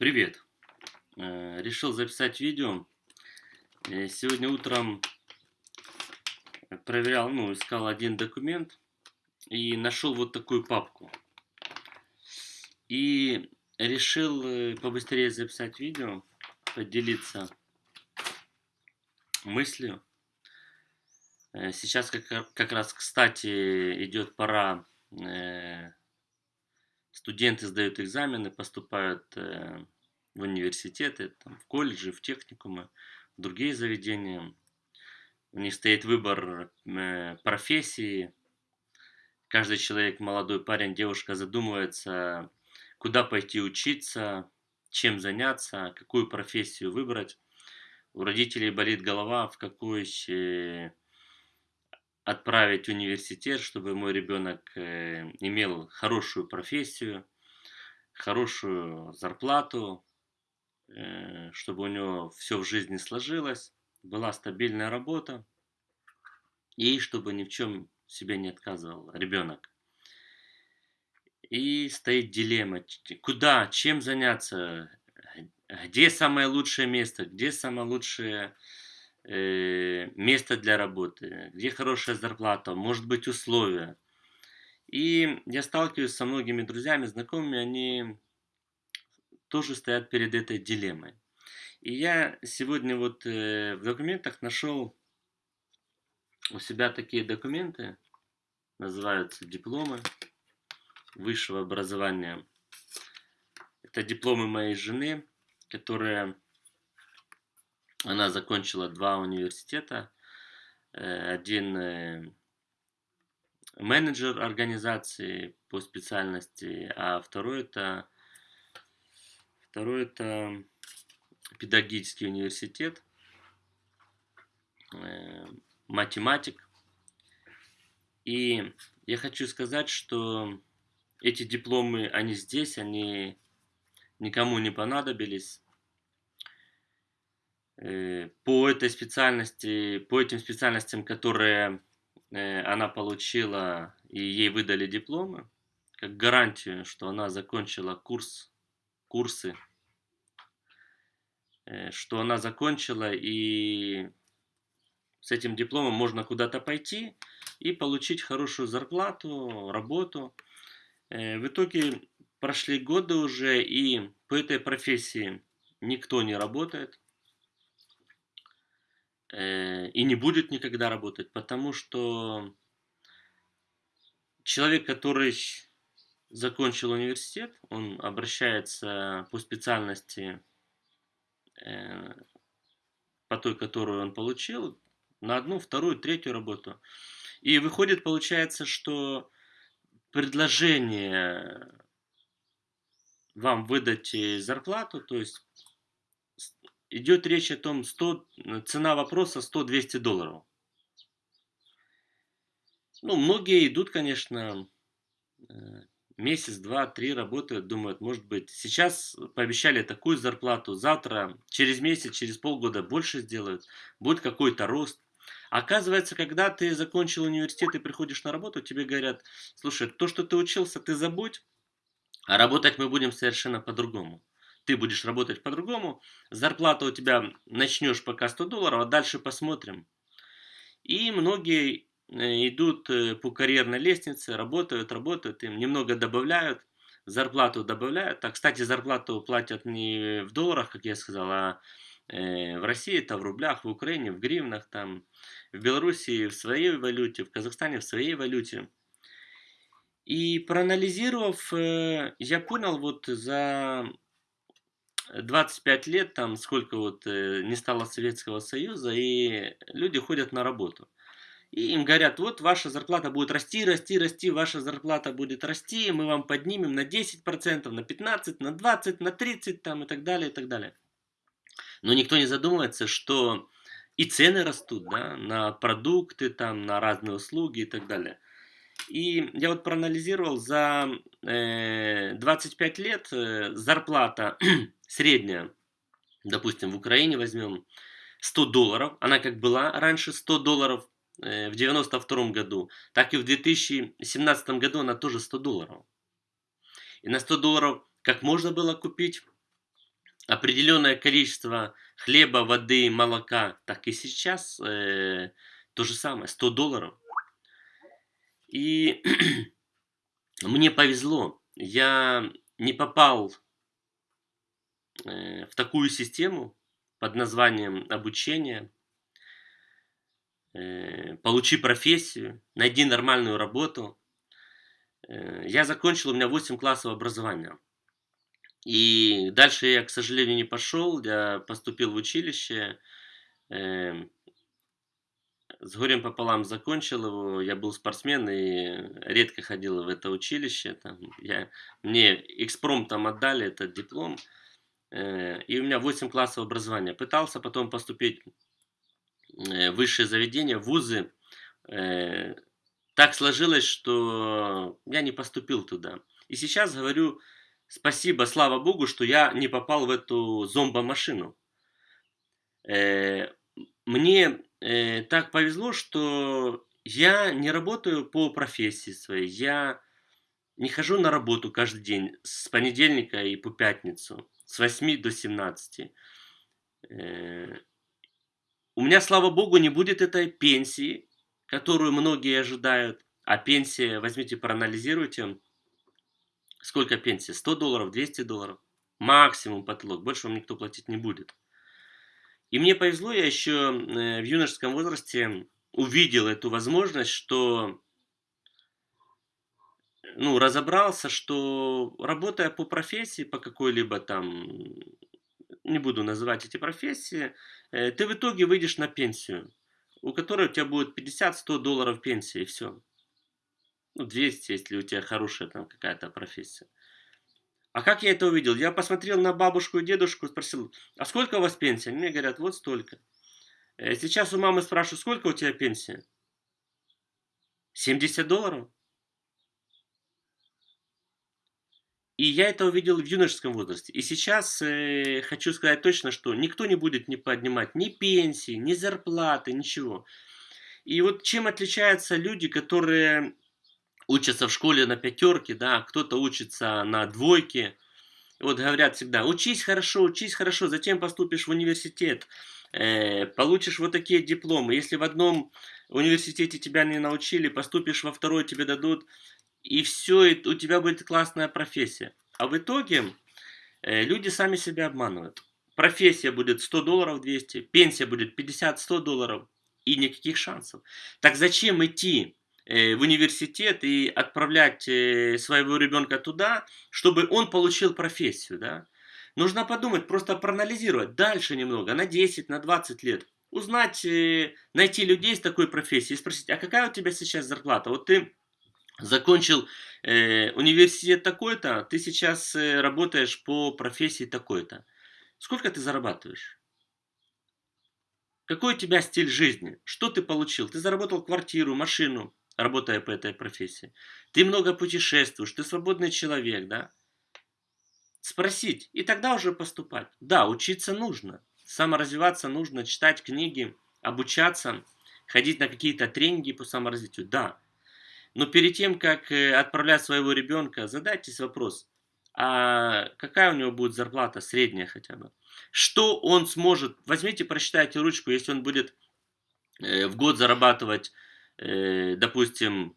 Привет! Э, решил записать видео. Э, сегодня утром проверял, ну, искал один документ и нашел вот такую папку. И решил э, побыстрее записать видео, поделиться мыслью. Сейчас как, как раз, кстати, идет пора студенты сдают экзамены, поступают э, в университеты, там, в колледжи, в техникумы, в другие заведения. У них стоит выбор э, профессии. Каждый человек, молодой парень, девушка задумывается, куда пойти учиться, чем заняться, какую профессию выбрать. У родителей болит голова, в какой э, отправить в университет, чтобы мой ребенок э, имел хорошую профессию, хорошую зарплату, э, чтобы у него все в жизни сложилось, была стабильная работа и чтобы ни в чем себе не отказывал ребенок. И стоит дилемма, куда, чем заняться, где самое лучшее место, где самое лучшее Э, место для работы, где хорошая зарплата, может быть условия. И я сталкиваюсь со многими друзьями, знакомыми, они тоже стоят перед этой дилеммой. И я сегодня вот э, в документах нашел у себя такие документы, называются дипломы высшего образования. Это дипломы моей жены, которая она закончила два университета. Э, один э, менеджер организации по специальности, а второй это, второй это педагогический университет, э, математик. И я хочу сказать, что эти дипломы, они здесь, они никому не понадобились. Э, по этой специальности, по этим специальностям, которые э, она получила и ей выдали дипломы, как гарантию, что она закончила курс, курсы, э, что она закончила и с этим дипломом можно куда-то пойти и получить хорошую зарплату, работу. В итоге прошли годы уже, и по этой профессии никто не работает. Э, и не будет никогда работать, потому что человек, который закончил университет, он обращается по специальности, э, по той, которую он получил, на одну, вторую, третью работу. И выходит, получается, что предложение вам выдать зарплату, то есть идет речь о том, 100, цена вопроса 100-200 долларов. Ну, многие идут, конечно, э, месяц, два, три работают, думают, может быть, сейчас пообещали такую зарплату, завтра, через месяц, через полгода больше сделают, будет какой-то рост. Оказывается, когда ты закончил университет и приходишь на работу, тебе говорят, слушай, то, что ты учился, ты забудь, а работать мы будем совершенно по-другому ты будешь работать по-другому, зарплата у тебя начнешь пока 100 долларов, а дальше посмотрим. И многие э, идут э, по карьерной лестнице, работают, работают, им немного добавляют, зарплату добавляют. А, кстати, зарплату платят не в долларах, как я сказал, а э, в России это в рублях, в Украине в гривнах, там, в Белоруссии в своей валюте, в Казахстане в своей валюте. И проанализировав, я понял вот за 25 лет, там сколько вот э, не стало Советского Союза, и люди ходят на работу. И им говорят, вот ваша зарплата будет расти, расти, расти, ваша зарплата будет расти, мы вам поднимем на 10%, на 15%, на 20%, на 30% там, и так далее, и так далее. Но никто не задумывается, что и цены растут да, на продукты, там, на разные услуги и так далее. И я вот проанализировал, за э, 25 лет э, зарплата средняя, допустим, в Украине возьмем 100 долларов, она как была раньше 100 долларов э, в 92 году, так и в 2017 году она тоже 100 долларов. И на 100 долларов как можно было купить определенное количество хлеба, воды, молока, так и сейчас э, то же самое, 100 долларов. И мне повезло, я не попал э, в такую систему под названием обучение, э, получи профессию, найди нормальную работу. Э, я закончил, у меня 8 классов образования. И дальше я, к сожалению, не пошел, я поступил в училище, э, с горем пополам закончил его, я был спортсмен и редко ходил в это училище, там, я, мне экспромтом отдали этот диплом, э, и у меня 8 классов образования. Пытался потом поступить э, в высшее заведение, в вузы, э, так сложилось, что я не поступил туда. И сейчас говорю, спасибо, слава богу, что я не попал в эту зомбомашину. Э, мне э, так повезло, что я не работаю по профессии своей. Я не хожу на работу каждый день с понедельника и по пятницу, с 8 до 17. Э, у меня, слава богу, не будет этой пенсии, которую многие ожидают. А пенсия, возьмите, проанализируйте, Сколько пенсия? 100 долларов, 200 долларов? Максимум потолок. Больше вам никто платить не будет. И мне повезло, я еще э, в юношеском возрасте увидел эту возможность, что ну, разобрался, что работая по профессии, по какой-либо там, не буду называть эти профессии, э, ты в итоге выйдешь на пенсию, у которой у тебя будет 50-100 долларов пенсии, и все ну, 200, если у тебя хорошая там какая-то профессия. А как я это увидел? Я посмотрел на бабушку и дедушку, спросил, а сколько у вас пенсия? Мне говорят, вот столько. Э, сейчас у мамы спрашиваю, сколько у тебя пенсия? 70 долларов? И я это увидел в юношеском возрасте. И сейчас э, хочу сказать точно, что никто не будет не поднимать ни пенсии, ни зарплаты, ничего. И вот чем отличаются люди, которые учатся в школе на пятерке, да, кто-то учится на двойке. Вот говорят всегда, учись хорошо, учись хорошо, затем поступишь в университет, э, получишь вот такие дипломы. Если в одном университете тебя не научили, поступишь во второй, тебе дадут, и все, и у тебя будет классная профессия. А в итоге э, люди сами себя обманывают. Профессия будет 100 долларов 200, пенсия будет 50-100 долларов, и никаких шансов. Так зачем идти в университет и отправлять э, своего ребенка туда, чтобы он получил профессию, да? Нужно подумать, просто проанализировать дальше немного, на 10, на 20 лет. Узнать, э, найти людей с такой профессией и спросить, а какая у тебя сейчас зарплата? Вот ты закончил э, университет такой-то, ты сейчас э, работаешь по профессии такой-то. Сколько ты зарабатываешь? Какой у тебя стиль жизни? Что ты получил? Ты заработал квартиру, машину, работая по этой профессии. Ты много путешествуешь, ты свободный человек, да? Спросить, и тогда уже поступать. Да, учиться нужно, саморазвиваться нужно, читать книги, обучаться, ходить на какие-то тренинги по саморазвитию, да. Но перед тем, как э, отправлять своего ребенка, задайтесь вопрос, а какая у него будет зарплата, средняя хотя бы? Что он сможет, возьмите, прочитайте ручку, если он будет э, в год зарабатывать допустим,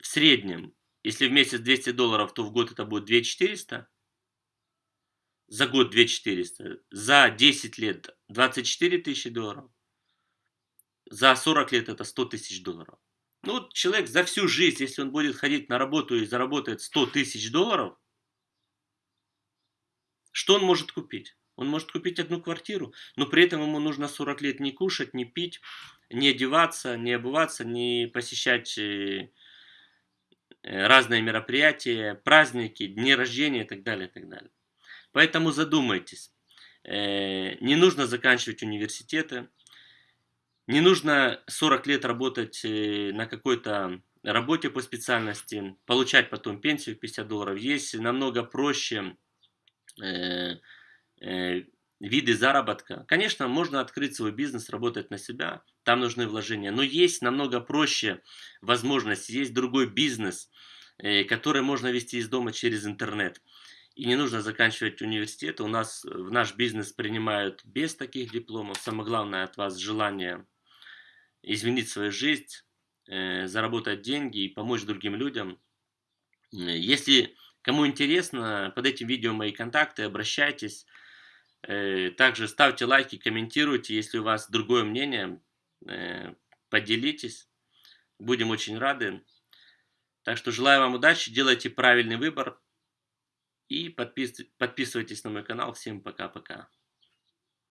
в среднем, если в месяц 200 долларов, то в год это будет 2400, за год 2400, за 10 лет 24 тысячи долларов, за 40 лет это 100 тысяч долларов. Ну вот человек за всю жизнь, если он будет ходить на работу и заработает 100 тысяч долларов, что он может купить? Он может купить одну квартиру, но при этом ему нужно 40 лет не кушать, не пить, не одеваться, не обуваться, не посещать э, разные мероприятия, праздники, дни рождения и так далее, и так далее. Поэтому задумайтесь. Э, не нужно заканчивать университеты, не нужно 40 лет работать э, на какой-то работе по специальности, получать потом пенсию в 50 долларов. Есть намного проще виды заработка. Конечно, можно открыть свой бизнес, работать на себя, там нужны вложения. Но есть намного проще возможность, есть другой бизнес, э, который можно вести из дома через интернет. И не нужно заканчивать университет. У нас в наш бизнес принимают без таких дипломов. Самое главное от вас желание изменить свою жизнь, э, заработать деньги и помочь другим людям. Если кому интересно, под этим видео мои контакты, обращайтесь. Э, также ставьте лайки, комментируйте, если у вас другое мнение, э, поделитесь. Будем очень рады. Так что желаю вам удачи, делайте правильный выбор и подпис... подписывайтесь на мой канал. Всем пока-пока.